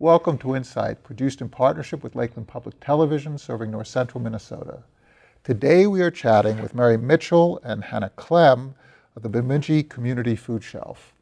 Welcome to Insight, produced in partnership with Lakeland Public Television, serving north central Minnesota. Today we are chatting with Mary Mitchell and Hannah Clem of the Bemidji Community Food Shelf.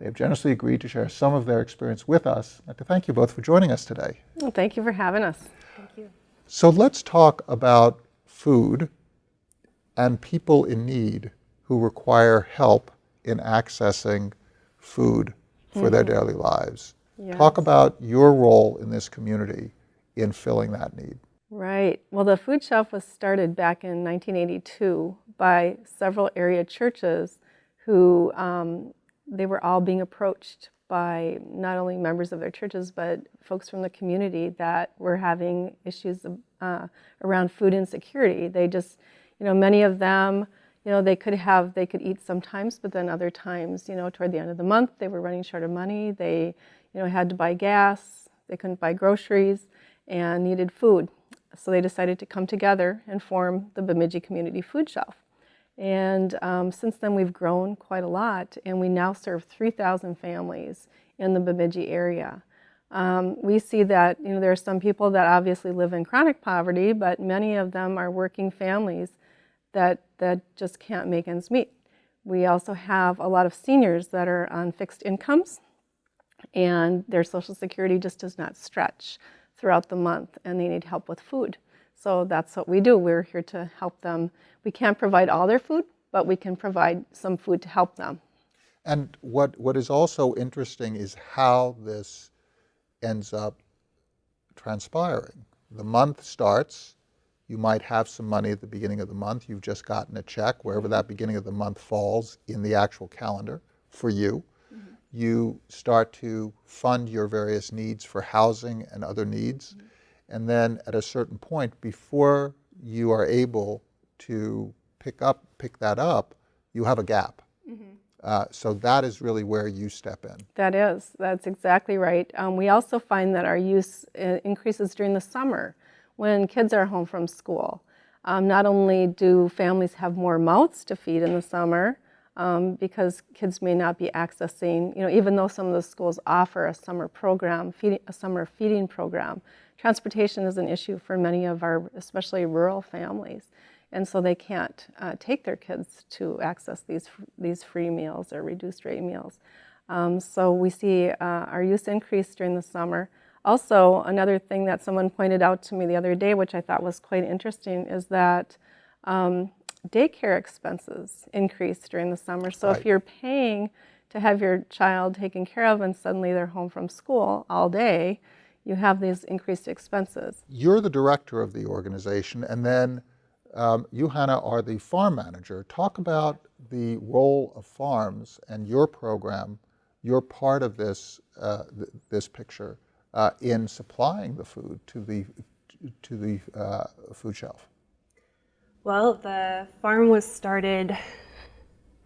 They have generously agreed to share some of their experience with us and to thank you both for joining us today. Well, thank you for having us. Thank you. So let's talk about food and people in need who require help in accessing food for mm -hmm. their mm-hmm. daily lives. Yes. Talk about your role in this community in filling that need. Right. Well, the food shelf was started back in 1982 by several area churches who um, they were all being approached by not only members of their churches, but folks from the community that were having issues uh, around food insecurity. They just, you know, many of them, you know, they could have, they could eat sometimes, but then other times, you know, toward the end of the month, they were running short of money. They, you know, had to buy gas, they couldn't buy groceries, and needed food. So they decided to come together and form the Bemidji Community Food Shelf. And um, since then we've grown quite a lot and we now serve 3,000 families in the Bemidji area. Um, we see that you know, there are some people that obviously live in chronic poverty, but many of them are working families that, that just can't make ends meet. We also have a lot of seniors that are on fixed incomes and their Social Security just does not stretch throughout the month and they need help with food. So that's what we do. We're here to help them. We can't provide all their food, but we can provide some food to help them. And what, what is also interesting is how this ends up transpiring. The month starts, you might have some money at the beginning of the month. You've just gotten a check, wherever that beginning of the month falls in the actual calendar for you you start to fund your various needs for housing and other needs. Mm -hmm. And then at a certain point, before you are able to pick up, pick that up, you have a gap. Mm -hmm. uh, so that is really where you step in. That is, that's exactly right. Um, we also find that our use uh, increases during the summer when kids are home from school. Um, not only do families have more mouths to feed in the summer, um, because kids may not be accessing, you know, even though some of the schools offer a summer program, feeding, a summer feeding program, transportation is an issue for many of our, especially rural families. And so they can't uh, take their kids to access these, these free meals or reduced rate meals. Um, so we see uh, our use increase during the summer. Also, another thing that someone pointed out to me the other day, which I thought was quite interesting, is that um, daycare expenses increase during the summer. So right. if you're paying to have your child taken care of and suddenly they're home from school all day, you have these increased expenses. You're the director of the organization and then um, you, Hannah, are the farm manager. Talk about the role of farms and your program, You're part of this, uh, th this picture uh, in supplying the food to the, to the uh, food shelf. Well, the farm was started,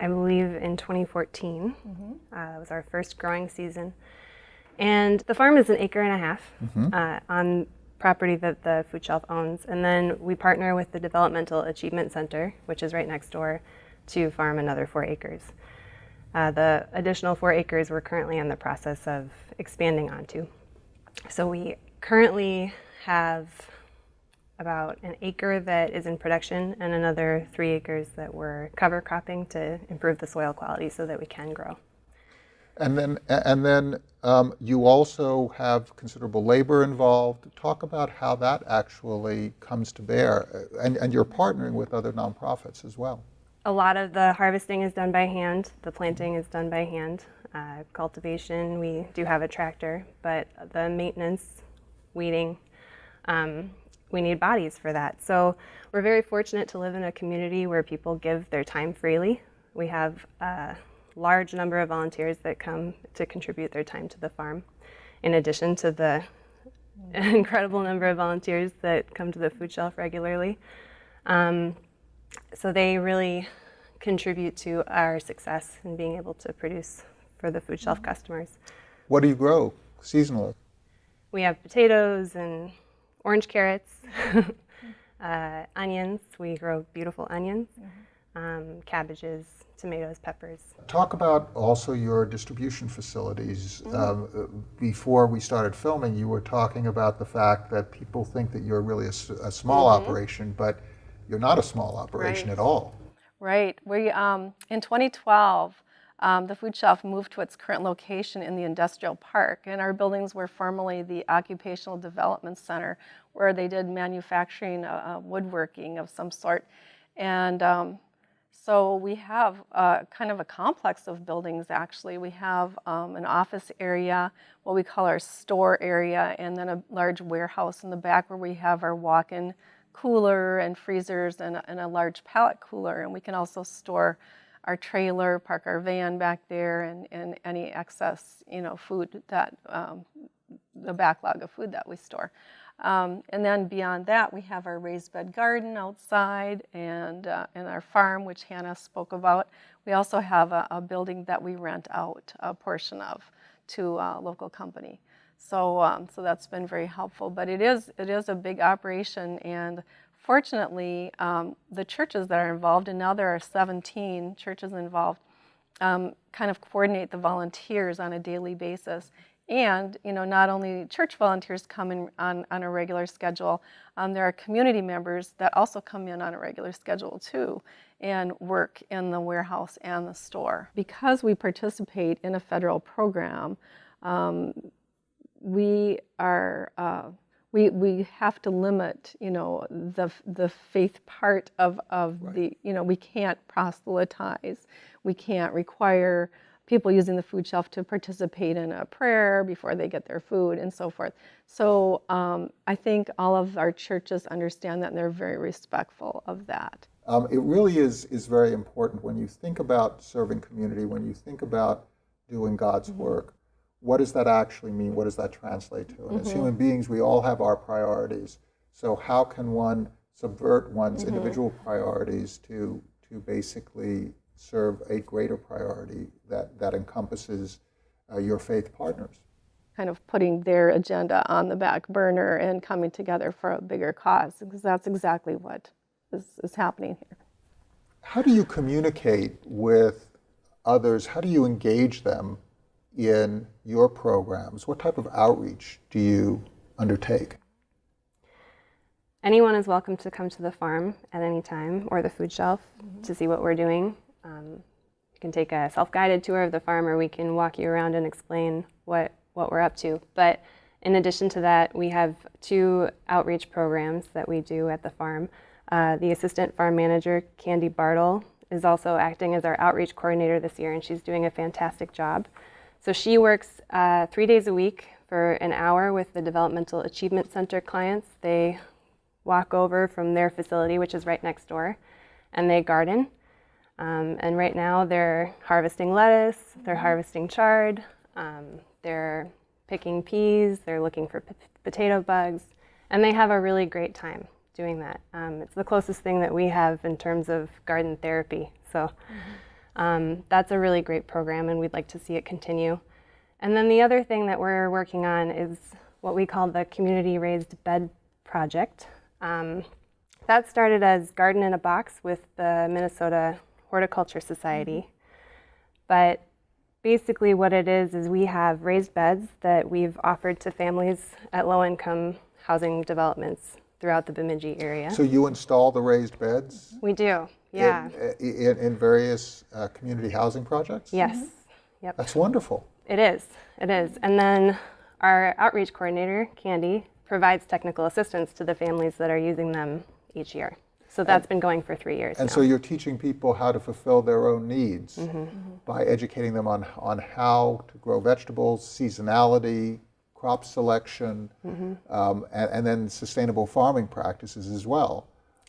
I believe, in 2014. Mm -hmm. uh, it was our first growing season. And the farm is an acre and a half mm -hmm. uh, on property that the food shelf owns. And then we partner with the Developmental Achievement Center, which is right next door, to farm another four acres. Uh, the additional four acres we're currently in the process of expanding onto. So we currently have about an acre that is in production and another three acres that we're cover cropping to improve the soil quality so that we can grow. And then, and then um, you also have considerable labor involved. Talk about how that actually comes to bear. Uh, and, and you're partnering with other nonprofits as well. A lot of the harvesting is done by hand. The planting is done by hand. Uh, cultivation, we do have a tractor, but the maintenance, weeding, um, we need bodies for that. So we're very fortunate to live in a community where people give their time freely. We have a large number of volunteers that come to contribute their time to the farm, in addition to the incredible number of volunteers that come to the food shelf regularly. Um, so they really contribute to our success in being able to produce for the food shelf customers. What do you grow seasonally? We have potatoes and orange carrots, uh, onions. We grow beautiful onions. Mm -hmm. um, cabbages, tomatoes, peppers. Talk about also your distribution facilities. Mm-hmm. Um, uh, before we started filming, you were talking about the fact that people think that you're really a small operation, but you're not a small operation Mm-hmm. Right. at all. Right. We um, in 2012, um, the food shelf moved to its current location in the industrial park, and our buildings were formerly the occupational development center, where they did manufacturing, uh, uh, woodworking of some sort, and um, so we have uh, kind of a complex of buildings. Actually, we have um, an office area, what we call our store area, and then a large warehouse in the back where we have our walk-in cooler and freezers and, and a large pallet cooler. And we can also store our trailer, park our van back there, and, and any excess, you know, food that um, the backlog of food that we store. Um, and then beyond that, we have our raised bed garden outside and, uh, and our farm, which Hannah spoke about. We also have a, a building that we rent out a portion of to a local company. So, um, so that's been very helpful. But it is, it is a big operation, and fortunately, um, the churches that are involved, and now there are 17 churches involved, um, kind of coordinate the volunteers on a daily basis. And you know, not only church volunteers come in on, on a regular schedule, um, there are community members that also come in on a regular schedule too and work in the warehouse and the store. Because we participate in a federal program, um, we are uh, we we have to limit you know the the faith part of of the you know we can't proselytize. We can't require people using the food shelf to participate in a prayer before they get their food and so forth. So um, i think all of our churches understand that and they're very respectful of that. Um, it really is, is very important when you think about serving community, when you think about doing God's Mm-hmm. work, what does that actually mean? What does that translate to? And Mm-hmm. as human beings, we all have our priorities. So how can one subvert one's Mm-hmm. individual priorities to, to basically serve a greater priority that, that encompasses uh, your faith partners? kind of putting their agenda on the back burner and coming together for a bigger cause because that's exactly what is, is happening here How do you communicate with others? How do you engage them in your programs? What type of outreach do you undertake? Anyone is welcome to come to the farm at any time or the food shelf to see what we're doing. Um, you can take a self-guided tour of the farm, or we can walk you around and explain what what we're up to. But in addition to that, we have two outreach programs that we do at the farm. Uh, the assistant farm manager, Candy Bartle, is also acting as our outreach coordinator this year, and she's doing a fantastic job. So she works uh, three days a week for an hour with the Developmental Achievement Center clients. They walk over from their facility, which is right next door, and they garden. Um, and right now they're harvesting lettuce, they're harvesting chard, um, they're picking peas, they're looking for p- potato bugs, and they have a really great time doing that. Um, it's the closest thing that we have in terms of garden therapy. So um, that's a really great program, and we'd like to see it continue. And then the other thing that we're working on is what we call the Community Raised Bed Project. Um, that started as Garden in a Box with the Minnesota Horticulture Society. But basically, what it is is we have raised beds that we've offered to families at low income housing developments throughout the Bemidji area. So you install the raised beds we do, yeah. in, in, in various uh, community housing projects? Yes, yep. That's wonderful. It is. It is. And then our outreach coordinator, Candy, provides technical assistance to the families that are using them each year. So that's been going for three years And now. so you're teaching people how to fulfill their own needs Mm-hmm. by educating them on, on how to grow vegetables, seasonality, crop selection, Mm-hmm. um, and, and then sustainable farming practices as well.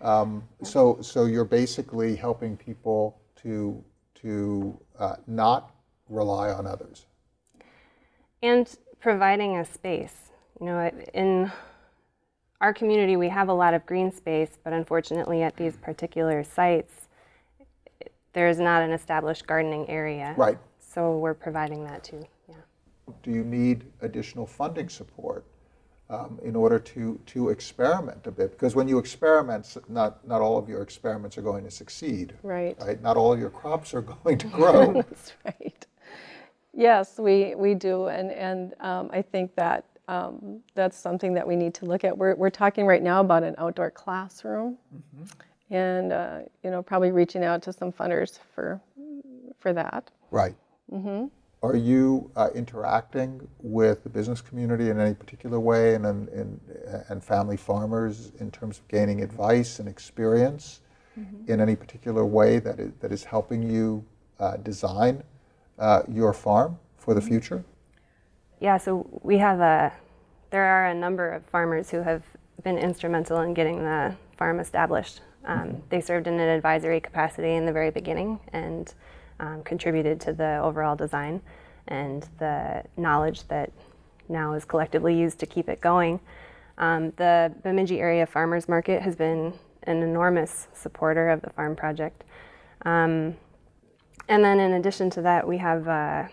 Um, so, so you're basically helping people to, to uh, not rely on others. and providing a space. You know, in our community, we have a lot of green space, but unfortunately, at these particular sites, there is not an established gardening area. Right. So we're providing that too. Yeah. Do you need additional funding support um, in order to, to experiment a bit. Because when you experiment, not, not all of your experiments are going to succeed. Right. Right? Not all of your crops are going to grow. That's right. Yes, we, we do, and, and um, I think that um, that's something that we need to look at. We're, we're talking right now about an outdoor classroom, and uh, you know, probably reaching out to some funders for for that. Right. Are you uh, interacting with the business community in any particular way and, and, and, and family farmers in terms of gaining advice and experience in any particular way that is, that is helping you uh, design uh, your farm for the future? Yeah, so we have a, there are a number of farmers who have been instrumental in getting the farm established. Um, they served in an advisory capacity in the very beginning and um, contributed to the overall design and the knowledge that now is collectively used to keep it going. Um, the Bemidji Area Farmers Market has been an enormous supporter of the farm project. Um, and then in addition to that, we have uh,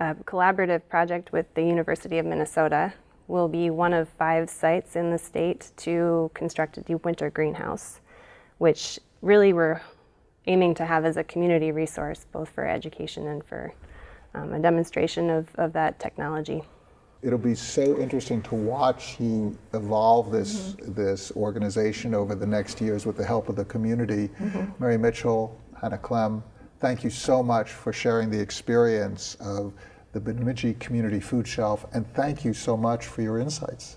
a collaborative project with the University of Minnesota will be one of five sites in the state to construct a deep winter greenhouse, which really we're aiming to have as a community resource, both for education and for um, a demonstration of, of that technology. It'll be so interesting to watch you evolve this this organization over the next years with the help of the community. Mary Mitchell, Hannah Clem, thank you so much for sharing the experience of the Bemidji Community Food Shelf, and thank you so much for your insights.